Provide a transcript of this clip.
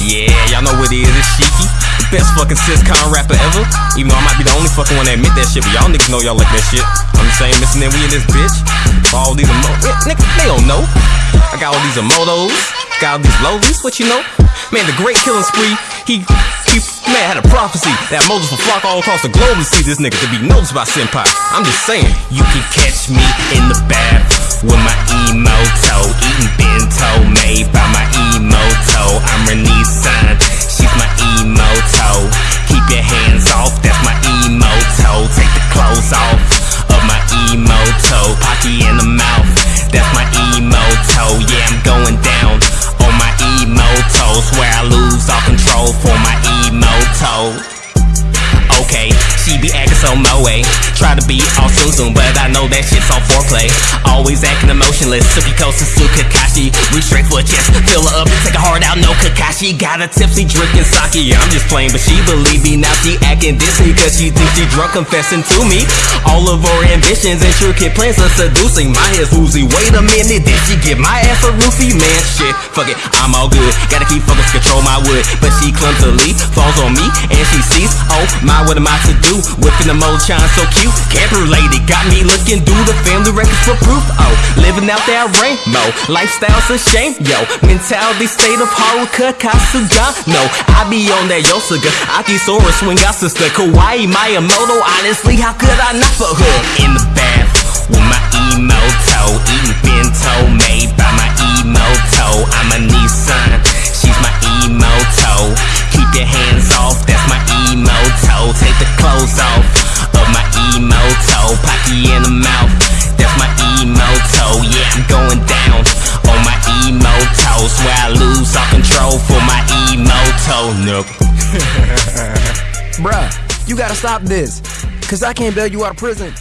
Yeah, y'all know what it is, it's Shiki. Best fucking sitcom rapper ever. Even though I might be the only fucking one that admit that shit, but y'all niggas know y'all like that shit. I'm the same missing that we in this bitch. All these emo- yeah, niggas, they don't know. I got all these imoutos, got all these lolis, what you know? Man, the great killing spree, he, he, man, had a prophecy that Moses will flock all across the globe to see this nigga to be noticed by Senpai. I'm just saying, you can catch me in the bath with my emote clothes off of my imouto. Pocky in the mouth, that's my imouto. Yeah, I'm going down on my imouto. Swear I lose all control for my imouto. Okay, she be acting so moe. Try to be all soon soon, but I know that shit's all foreplay. Always acting emotionless. Suki Kosusu Kakashi. Reach straight for a chest, fill her up, take a heart out. No Kakashi. Got a tipsy drinking sake. I'm just playing, but she believe me. Now she acting dizzy cause she thinks she drunk, confessing to me. All of her ambitions and intricate plans are seducing. My head's woozy. Wait a minute, did she give my ass a roofie? Man, shit, fuck it, I'm all good. Gotta keep focus, control my wood. But she clumsily falls on me and she sees, oh my, what am I to do? Whipping the mold, shine so cute. Camper lady got me looking through the family records for proof. Oh, living out that rainbow. Lifestyle's a shame, yo. Mentality, state of Haruka Kasugano, I be on that Yosuga. Akisora swing out sister. Kawaii Miyamoto. Honestly, how could I not for her? In the bath with my imouto. Clothes off of my imouto. Pocky in the mouth, that's my imouto. Yeah, I'm going down on my imouto. Swear I lose all control for my imouto. Nope. Bruh, you gotta stop this. Cause I can't bail you out of prison.